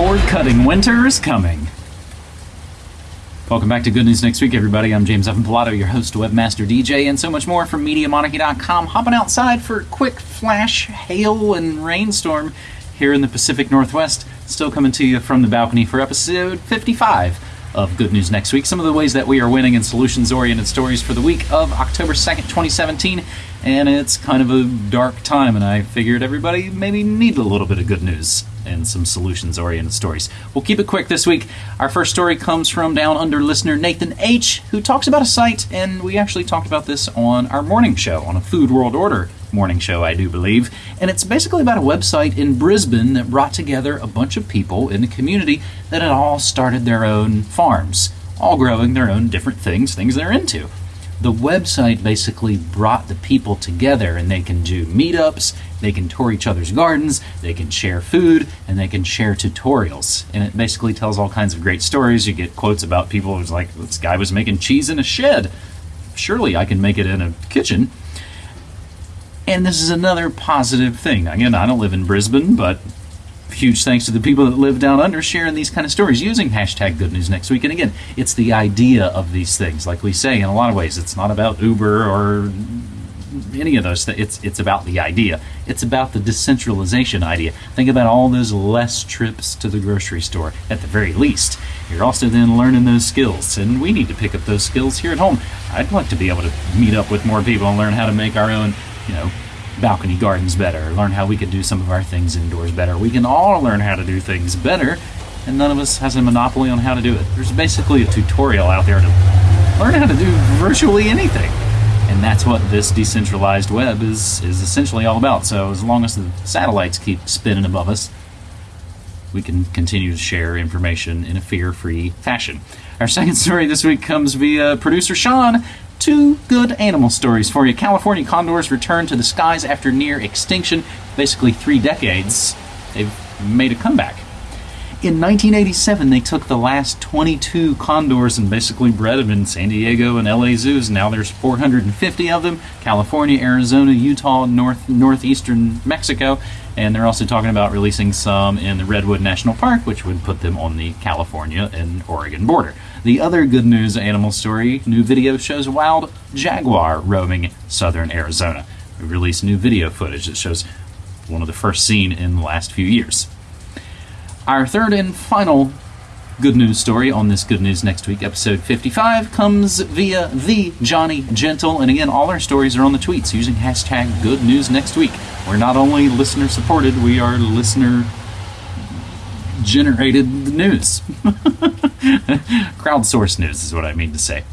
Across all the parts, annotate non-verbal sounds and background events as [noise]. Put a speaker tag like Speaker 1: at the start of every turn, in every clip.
Speaker 1: Cord cutting winter is coming. Welcome back to Good News Next Week, everybody. I'm James Evan Pilato, your host, webmaster, DJ, and so much more from MediaMonarchy.com. Hopping outside for a quick flash hail and rainstorm here in the Pacific Northwest. Still coming to you from the balcony for episode 55 of Good News Next Week. Some of the ways that we are winning in solutions oriented stories for the week of October 2nd, 2017. And it's kind of a dark time, and I figured everybody maybe need a little bit of good news and some solutions oriented stories. We'll keep it quick this week. Our first story comes from down under listener Nathan H., who talks about a site, and we actually talked about this on our morning show, on a Food World Order morning show, I do believe. And it's basically about a website in Brisbane that brought together a bunch of people in the community that had all started their own farms, all growing their own different things, things they're into the website basically brought the people together and they can do meetups, they can tour each other's gardens, they can share food, and they can share tutorials. And it basically tells all kinds of great stories. You get quotes about people who's like, this guy was making cheese in a shed. Surely I can make it in a kitchen. And this is another positive thing. Again, I don't live in Brisbane, but huge thanks to the people that live down under sharing these kind of stories using hashtag good news next week. And again it's the idea of these things. Like we say in a lot of ways it's not about uber or any of those things it's it's about the idea. It's about the decentralization idea. Think about all those less trips to the grocery store at the very least. You're also then learning those skills and we need to pick up those skills here at home. I'd like to be able to meet up with more people and learn how to make our own you know balcony gardens better, learn how we could do some of our things indoors better. We can all learn how to do things better, and none of us has a monopoly on how to do it. There's basically a tutorial out there to learn how to do virtually anything. And that's what this decentralized web is, is essentially all about. So as long as the satellites keep spinning above us, we can continue to share information in a fear-free fashion. Our second story this week comes via producer Sean, two good animal stories for you. California condors return to the skies after near extinction, basically three decades. They've made a comeback. In 1987, they took the last 22 condors and basically bred them in San Diego and LA zoos. Now there's 450 of them. California, Arizona, Utah, North northeastern Mexico, and they're also talking about releasing some in the Redwood National Park, which would put them on the California and Oregon border. The other good news animal story new video shows wild jaguar roaming southern Arizona. We released new video footage that shows one of the first seen in the last few years. Our third and final good news story on this Good News Next Week, episode 55, comes via the Johnny Gentle. And again, all our stories are on the tweets using hashtag Good News Next Week. We're not only listener supported, we are listener generated the news. [laughs] Crowdsourced news is what I mean to say.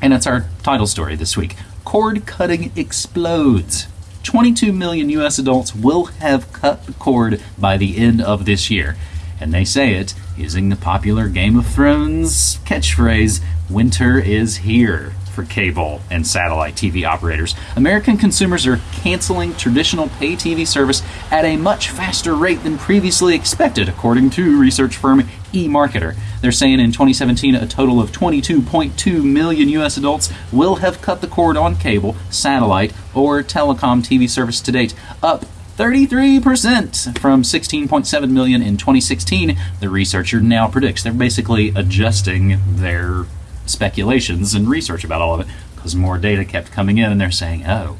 Speaker 1: And that's our title story this week. Cord cutting explodes. 22 million US adults will have cut the cord by the end of this year. And they say it using the popular Game of Thrones catchphrase, Winter is here for cable and satellite TV operators. American consumers are canceling traditional pay TV service at a much faster rate than previously expected, according to research firm eMarketer. They're saying in 2017 a total of 22.2 million US adults will have cut the cord on cable, satellite, or telecom TV service to date, up 33% from 16.7 million in 2016. The researcher now predicts they're basically adjusting their speculations and research about all of it because more data kept coming in and they're saying, oh,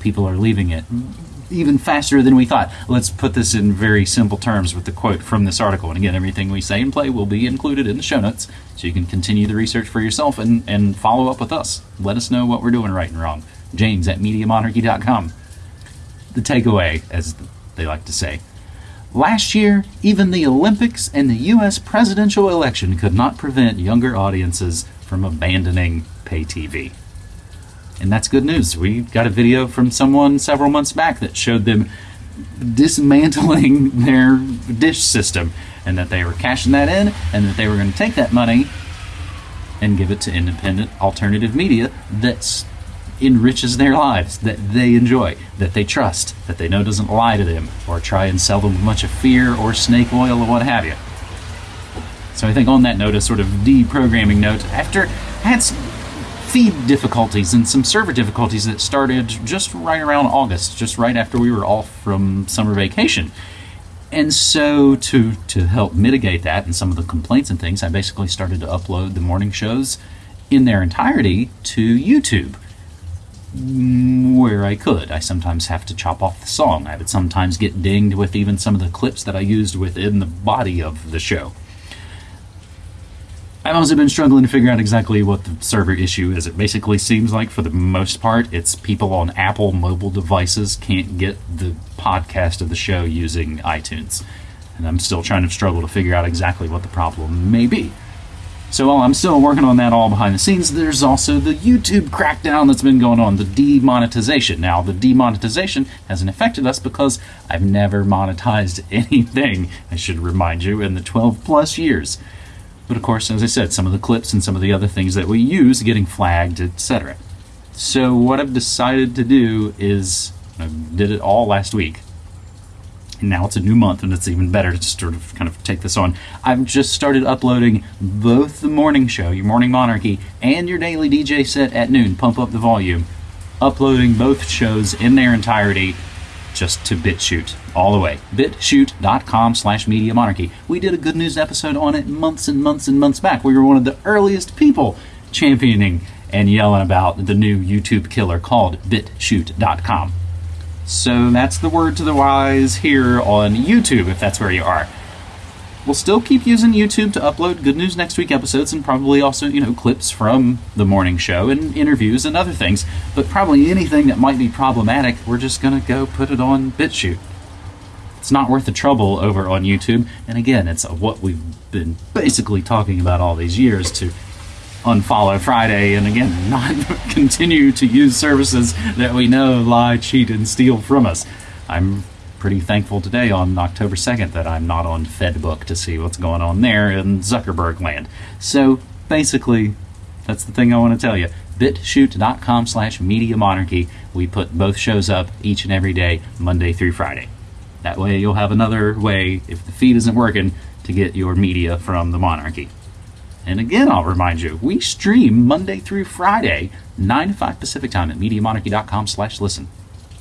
Speaker 1: people are leaving it even faster than we thought. Let's put this in very simple terms with the quote from this article. And again, everything we say and play will be included in the show notes so you can continue the research for yourself and, and follow up with us. Let us know what we're doing right and wrong. James at MediaMonarchy.com. The takeaway, as they like to say. Last year, even the Olympics and the U.S. presidential election could not prevent younger audiences from abandoning pay TV. And that's good news. We got a video from someone several months back that showed them dismantling [laughs] their dish system and that they were cashing that in and that they were going to take that money and give it to independent alternative media that enriches their lives, that they enjoy, that they trust, that they know doesn't lie to them or try and sell them a bunch of fear or snake oil or what have you. So I think on that note, a sort of deprogramming note, after I had some feed difficulties and some server difficulties that started just right around August, just right after we were off from summer vacation. And so, to to help mitigate that and some of the complaints and things, I basically started to upload the morning shows in their entirety to YouTube where I could. I sometimes have to chop off the song. I would sometimes get dinged with even some of the clips that I used within the body of the show. I've also been struggling to figure out exactly what the server issue is. It basically seems like, for the most part, it's people on Apple mobile devices can't get the podcast of the show using iTunes. And I'm still trying to struggle to figure out exactly what the problem may be. So while I'm still working on that all behind the scenes, there's also the YouTube crackdown that's been going on, the demonetization. Now, the demonetization hasn't affected us because I've never monetized [laughs] anything, I should remind you, in the 12 plus years. But of course, as I said, some of the clips and some of the other things that we use getting flagged, etc. So what I've decided to do is I did it all last week. And now it's a new month and it's even better to sort of kind of take this on. I've just started uploading both the morning show, your morning monarchy, and your daily DJ set at noon, pump up the volume. Uploading both shows in their entirety just to BitChute all the way. BitChute.com slash Media Monarchy. We did a good news episode on it months and months and months back. We were one of the earliest people championing and yelling about the new YouTube killer called BitChute.com. So that's the word to the wise here on YouTube, if that's where you are. We'll still keep using YouTube to upload Good News Next Week episodes and probably also, you know, clips from the morning show and interviews and other things. But probably anything that might be problematic, we're just going to go put it on BitChute. It's not worth the trouble over on YouTube. And again, it's what we've been basically talking about all these years to unfollow Friday and again, [laughs] not continue to use services that we know lie, cheat, and steal from us. I'm pretty thankful today on October 2nd that I'm not on Fedbook to see what's going on there in Zuckerberg land. So basically, that's the thing I want to tell you. BitChute.com slash Media Monarchy. We put both shows up each and every day, Monday through Friday. That way you'll have another way, if the feed isn't working, to get your media from the monarchy. And again, I'll remind you, we stream Monday through Friday, 9 to 5 Pacific time at MediaMonarchy.com slash listen.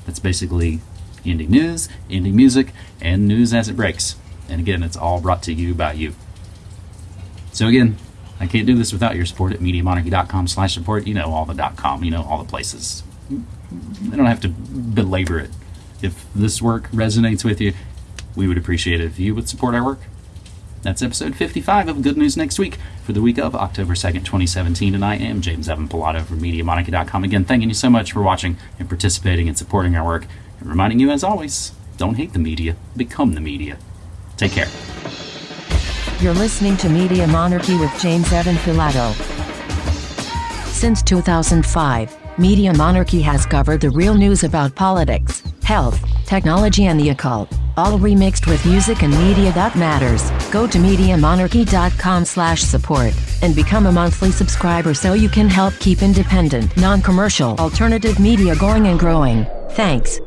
Speaker 1: That's basically indie news, indie music, and news as it breaks. And again, it's all brought to you by you. So again, I can't do this without your support at MediaMonarchy.com slash support. You know all the dot .com, you know all the places. I don't have to belabor it. If this work resonates with you, we would appreciate it if you would support our work. That's episode 55 of Good News Next Week for the week of October 2nd, 2017. And I am James Evan Pilato from MediaMonarchy.com. Again, thanking you so much for watching and participating and supporting our work. And reminding you, as always, don't hate the media, become the media. Take care.
Speaker 2: You're listening to Media Monarchy with James Evan Pilato. Since 2005, Media Monarchy has covered the real news about politics, health, technology, and the occult, all remixed with music and media that matters. Go to MediaMonarchy.com/support and become a monthly subscriber so you can help keep independent, non-commercial, alternative media going and growing. Thanks.